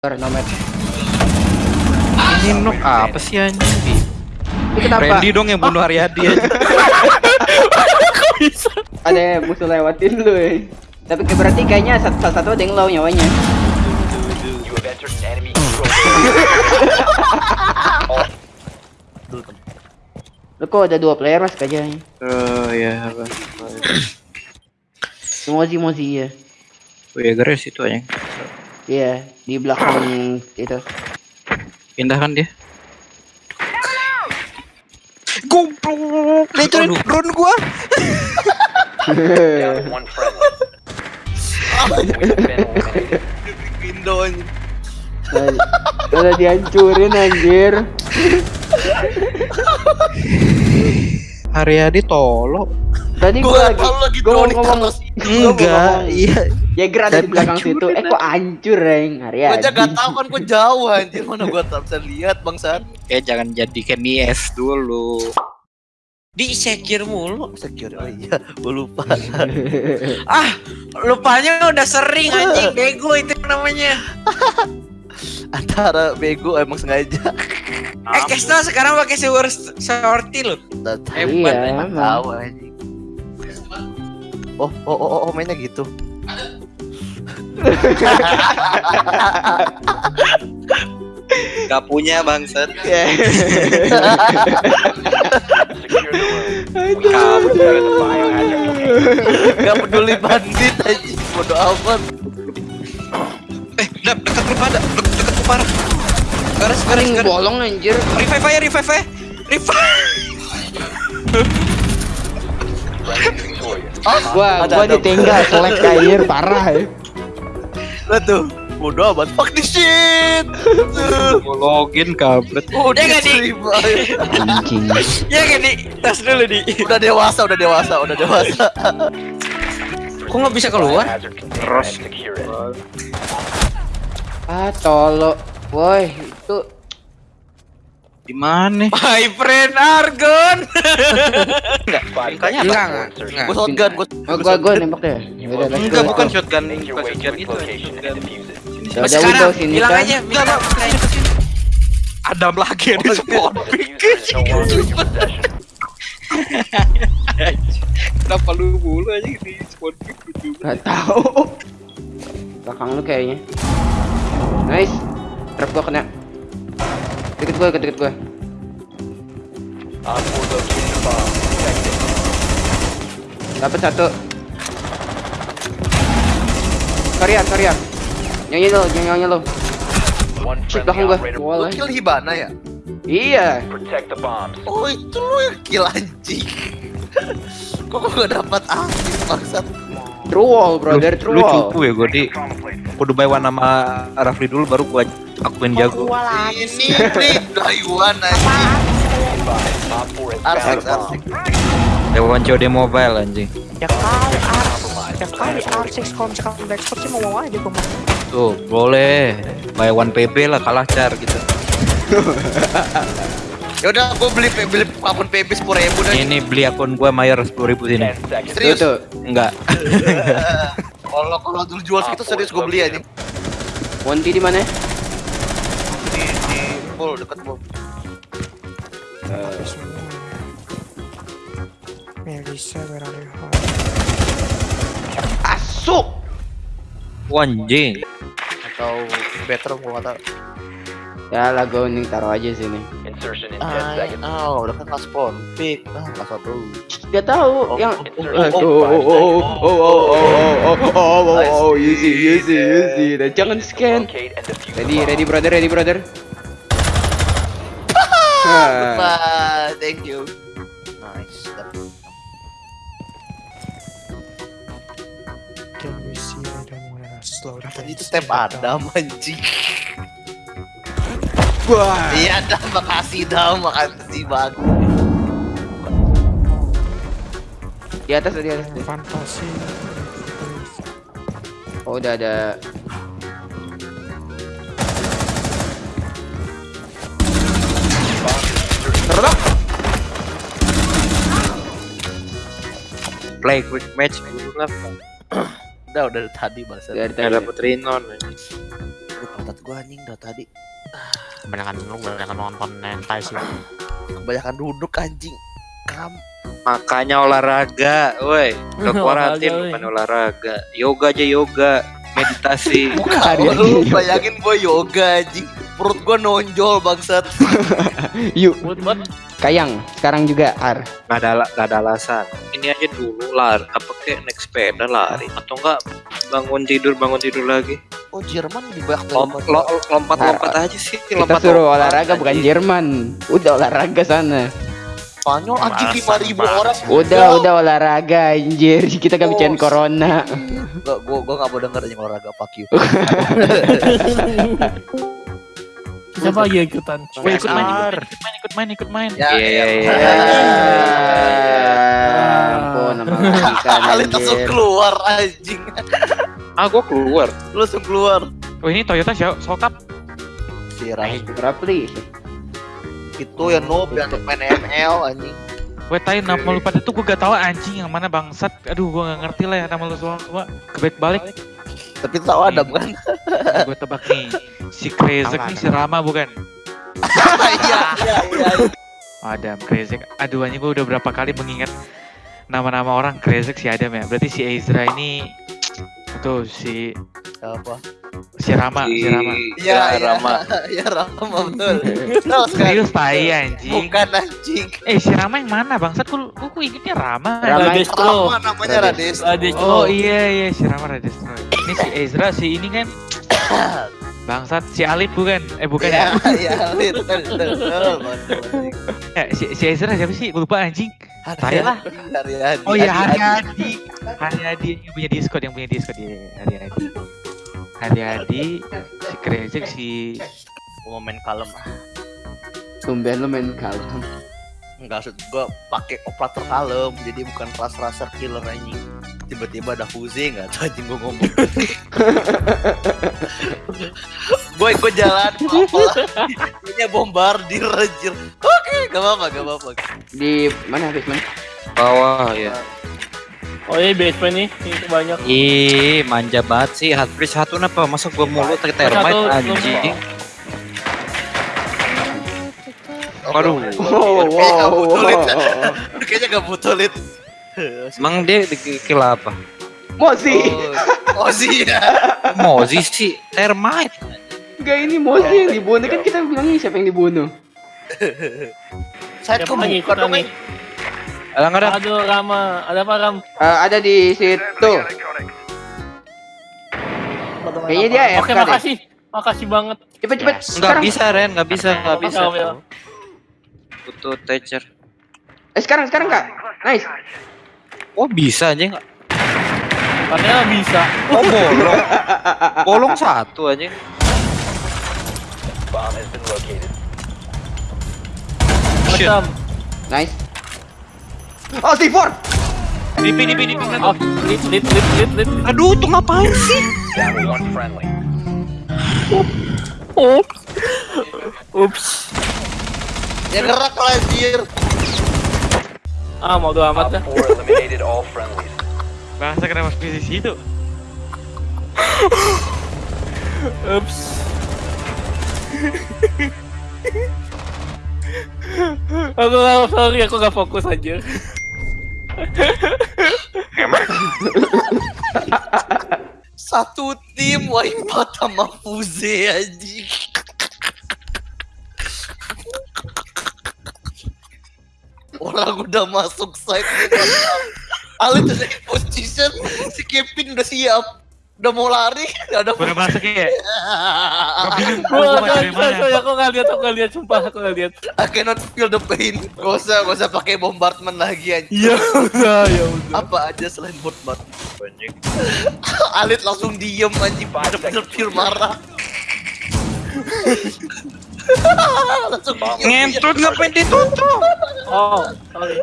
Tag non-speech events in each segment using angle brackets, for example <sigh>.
nomad. Ini nok apa sih anjing? Itu kenapa? Randy dong yang bunuh Haryadi aja. <laughs> Ada musuh lewatin lu. eh. Tapi berarti kayaknya satu, salah satu ada yang low nyawanya. Lu kok ada dua player mas kayaknya. Oh ya apa? Mozi Mozi ya. Oh ya garis itu aja. Iya, yeah, di belakang itu. Pindahkan dia? Goblok, nah, hancurin drone gua. Nah, udah dihancurin anjir. Haryadi tolong. Tadi Gua tahu lagi gua drone ngomong mau Enggak, ngomong, iya. Jaeger ada di belakang situ. Eh kok hancur, Reng? Hari Gua aja gak tau kan gua jauh anjir mana gua tak bisa lihat bangsat. Ya jangan jadikan IS dulu. Di secure mulu. Secure oh iya, gua lupa. <laughs> Ah, lupanya udah sering anjing bego itu namanya. <laughs> Antara bego emang sengaja. Eh, Kesna sekarang pakai sewer sorti loh. Tahu. Iya, tahu anjing. Oh, oh, oh, oh, oh, mainnya gitu. Gak punya biohazard container. Gak peduli bandit anjing, bodo amat. Eh, dap dekat pada, dek- dekat. Garis, garis, Ring garis. bolong anjir. Revive aja, revive aja. Revive. <laughs> Victorious. Gua Ada, gua ada. ditinggal selek air parah ya. Lihat tuh, bodo amat. Fuck this shit. Gua login kabret. Oh, Ya dia nggak, Di? Anjing. Ya kan di tas dulu di. Udah dewasa, udah dewasa, udah dewasa. Kok nggak bisa keluar? It. Ah, tolo. Woi, itu Gimana? My friend Argon. enggak, <laughs> enggak. Enggak. Shotgun, gua. Oh, gua gua nembak ya? deh. Enggak, bukan shotgun, bukan shotgun itu. Mas sekarang bilang aja, bilang aja. Adam lagi ada oh, iya. spawn. Iya, iya, Kenapa lu mulu aja di spawn pick gitu? Gak tau. Belakang lu kayaknya. Nice. Trap gua kena. Deket gue, deket gue. Dapat satu. Korea, Korea. Nyanyi lo, nyanyi lo. Cek belakang gue. Lo kill Hibana ya? Iya. Protect the bombs. Oh itu lo yang kill anjing. <laughs> Kok gue dapat aktif bangsat? True wall, brother, true wall. Lu cupu ya gue di. Kudu warna sama Rafli dulu baru gue gua akuin jago. Ini nih Daiwan anjing. Advised, Op 4 has Arsik arsik Dewan COD mobile anjing. Ya kali Ars, Compromised. ya kali Arsex kalau misalkan udah expert sih mau aja gue. Tuh boleh. Buy one PB lah kalah car gitu. <laughs> Yaudah gua beli beli akun PB 10 ribu dah. Ini beli akun gua bayar 10 ribu sini. 10 seconds. Tuh, Serius? Tuh. Enggak. <laughs> Kalau kalau dulu jual segitu serius gua beli anjing. Wonti di mana? Full deket gua Melissa berada Asuk. Wanjing Atau better gua gak tau Ya lah gua mending taruh aja sini. Insertion in 10 Ah, seconds. oh, udah kan spawn pick, ah nggak satu. Gak tahu Oh, yang oh, oh oh, oh oh oh oh oh oh oh oh oh easy easy easy dan jangan scan ready ready brother ready brother Ah, Bye, thank you. Nice. Can you see I don't wanna slow down. Tadi itu step Adam anjing. Wah. Iya dah, makasih dah, makasih bagus. di atas di atas Fantasi. oh udah ada Play quick match dulu lah <clears throat> Udah udah dari tadi bahasa. dari tadi dapet Rinon pantat gua anjing dah tadi. Kebanyakan lu kebanyakan nonton hentai sih. Kebanyakan duduk anjing. Kam. Makanya olahraga, woi. <laughs> Korporatif bukan olahraga. Yoga aja yoga, meditasi. <laughs> Hari Oh, lu bayangin gua yoga anjing. Perut gua nonjol bangsat. <laughs> Yuk, Kayang. Sekarang juga Ar. Gak ada gak ada alasan. Ini aja dulu lari, apa kayak naik sepeda lari atau enggak bangun tidur bangun tidur lagi. Oh, Jerman lebih banyak Lom, daripada lo- lompat-lompat aja sih, Kita lompat suruh olahraga bukan Jerman. Udah olahraga sana. Spanyol anjing Alasan 5000 banget. orang. Udah, udah olahraga anjir. Kita gak bicarain Oh, corona. Gak, gua gua gak mau denger anjing olahraga fuck you. <laughs> siapa lagi yang ikutan? Woi, ikut main. Ikut main, ikut main, ikut main. Ya, Iya, iya, iya. Ya ampun, nama ikan Alit langsung keluar anjing. Ah, gua keluar. Lu langsung keluar. Oh ini Toyota Sokap. Si Rai. Berapa li? Itu yang noob yang main ML anjing. Gue tahu nama lu pada tuh gue gak tahu anjing yang mana bangsat. Aduh gue gak ngerti lah ya nama lu semua. semua. Kebalik balik. Tapi tahu Adam kan? gue tebak nih. Si Krezek nih si Rama bukan? <laughs> Iya, iya, iya. Oh, Adam Krezek. Aduh anjing gue udah berapa kali mengingat nama-nama orang Krezek si Adam ya. Berarti si Ezra ini tuh si Apa? si Rama, si Rama. Iya, iya. Rama. Iya, <laughs> Rama betul. <laughs> Serius tai anjing. Bukan anjing. Eh si Rama yang mana bangsat? Gue gue ingetnya Rama. Rama. Radestro. Rama namanya. Radestro. Oh iya iya si Rama Radestro. Ini si Ezra si ini kan <coughs> bangsat si Alif bukan? Eh bukan Iya, ya? <laughs> iya, betul, betul, betul, betul. ya si, si Ezra siapa sih? Lupa anjing. Lah. Hari Hadi. Oh iya Hadi, Hari Hadi. Adi. Hari Adi yang punya Discord yang punya Discord ya Hari Adi. Hari Adi, si Krezek, si mau main kalem. Tumben lu main kalem. Enggak maksud gua pakai operator kalem, jadi bukan kelas raser killer anjing. Tiba-tiba ada Fuze enggak tahu <laughs> anjing gua ngomong. <laughs> Boy, gua jalan apa? Ini bombardir anjir. Oke, gak apa-apa, gak apa-apa. Di mana basement? Bawah ya. Oh iya basement nih, ini banyak. Ih, manja banget sih. Hatbridge satu apa? Masa gua mulu Satu, termite anjing. Waduh. Oh, wow, butuh lit. wow. Kayaknya gak butuh lit. Emang dia dikill apa? Mozi. Oh, sih ya. Mozi sih termite. Enggak ini Mozi yang dibunuh kan kita bilangnya siapa yang dibunuh. Saya lagi ikutan nih? Alah nggak ada. Aduh Rama, ada apa Ram? Eh, ada di situ. Kayaknya dia AFK Oke deh. makasih, makasih banget. Cepet cepet. Nggak Sekarang. bisa Ren, nggak bisa, nggak Oke, bisa. Butuh teacher. Eh sekarang sekarang kak. Nice. Oh bisa aja nggak? Katanya bisa. Oh bolong. bolong satu aja. Bomb has been located. Macam. Nice. Oh C4. Dipi, dipi, dipi. Oh, lit, lit, lit, lit, lit. Aduh, tuh ngapain sih? One friendly. Ups. Ya gerak lah anjir. Ah, mau doa amat dah. 4 eliminated all friendlies. Bangsa kenapa masuk di situ? Ups. aku gak, sorry, aku gak fokus aja. Satu tim wipeout sama Fuze anjing. Orang udah masuk site. Alit udah in position Si Kevin udah siap. Udah mau lari. Gak ada Udah masuk ya? Gua bingung, gak, baca dari mana? sorry, aku gak lihat, aku gak lihat, sumpah aku gak lihat. I cannot feel the pain. Gak usah, gak usah pakai bombardment lagi anjing. Ya udah, ya udah. Apa aja selain bombardment Alit langsung diem anjing. Bener-bener pure marah Ngentut ngapain ditutup? Oh, sorry.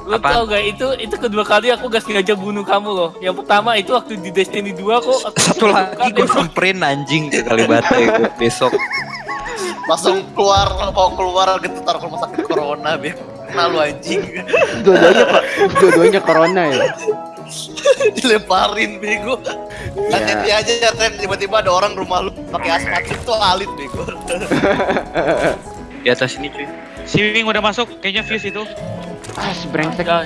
Lu Apaan? tau gak, itu itu kedua kali aku gak sengaja bunuh kamu loh Yang pertama itu waktu di Destiny 2 kok aku <laughs> Satu lagi gue samperin anjing ke Kalibata gue besok. Langsung keluar Mau keluar gitu taruh ke rumah sakit corona biar Kena lu anjing Dua-duanya kok. Dua-duanya corona ya. <laughs> Dilemparin bego Nanti Iya. aja ya Tren tiba-tiba ada orang rumah lu pakai asmat itu alit bego. <laughs> Di atas ini cuy. Si Wing udah masuk, kayaknya fuse itu. Ah, sebrengsek. Ya,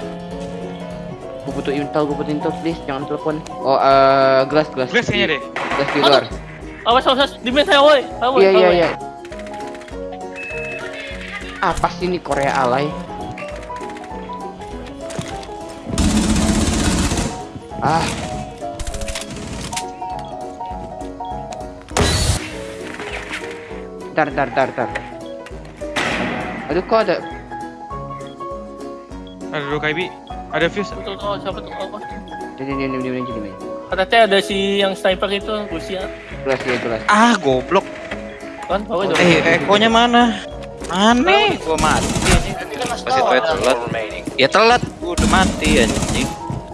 Gue butuh intel, gue butuh intel, please. Jangan telepon. Oh, eh, gelas, gelas. Glass kayaknya deh. Gelas di luar. awas awas, di mana saya woi? Awas, Iya, iya, awas. iya. Apa sih ini Korea alay? Ah. Ntar, ntar, ntar, ntar. Aduh, kok ada... Ada dua KIB. Ada fuse. Betul, oh, siapa tuh? Oh, oh. Ini, ini, ini, ini, ini, ini. Katanya ada si yang sniper itu Rusia Gelas, ya, gelas. Ah, goblok. kan? Bawa dong. Eh, ekonya mana? Aneh, gua mati kan ya telat. Ya telat, gua udah mati anjing.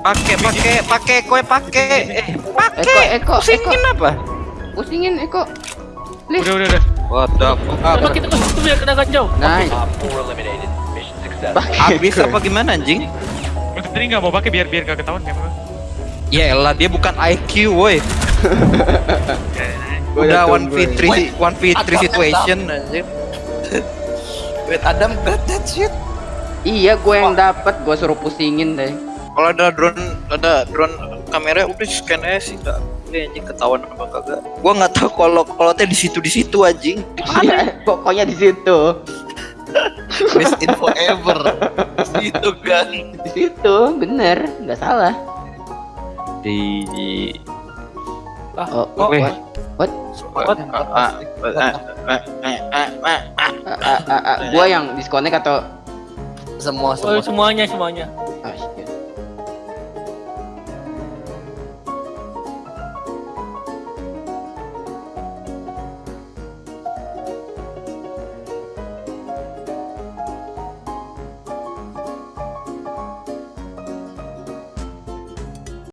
Pakai, pakai, pakai, kowe pakai. Eh, Eko, pakai. Eko, Eko. Pusingin apa? Pusingin, Eko. Udah, udah, udah. What the fuck? Coba kita ke situ biar kena ganjau. Nice. Op 4 eliminated. Mission successful. Habis apa gimana anjing? Lu tadi nggak mau pakai biar biar gak ketahuan. Ya elah, dia bukan IQ, woi. Udah 1v3 1v3 situation anjing. Wait Adam got that shit. Iya, gue yang dapat, gue suruh pusingin deh. Kalau ada drone, ada drone kamera udah scan aja sih enggak. Ini anjing ketahuan apa kagak. Gua nggak tahu kalau kalau teh di situ di situ anjing. Di mana? Iya, pokoknya di situ. Best info ever. Itu kan. Di situ, bener, nggak salah. Di Oh, oh, weh. what? What? Ah, ah, ah, ah, ah, ah, ah, ah. Ah, ah, ah, ah, gua yang disconnect atau Semua Oh, semua. semuanya semuanya.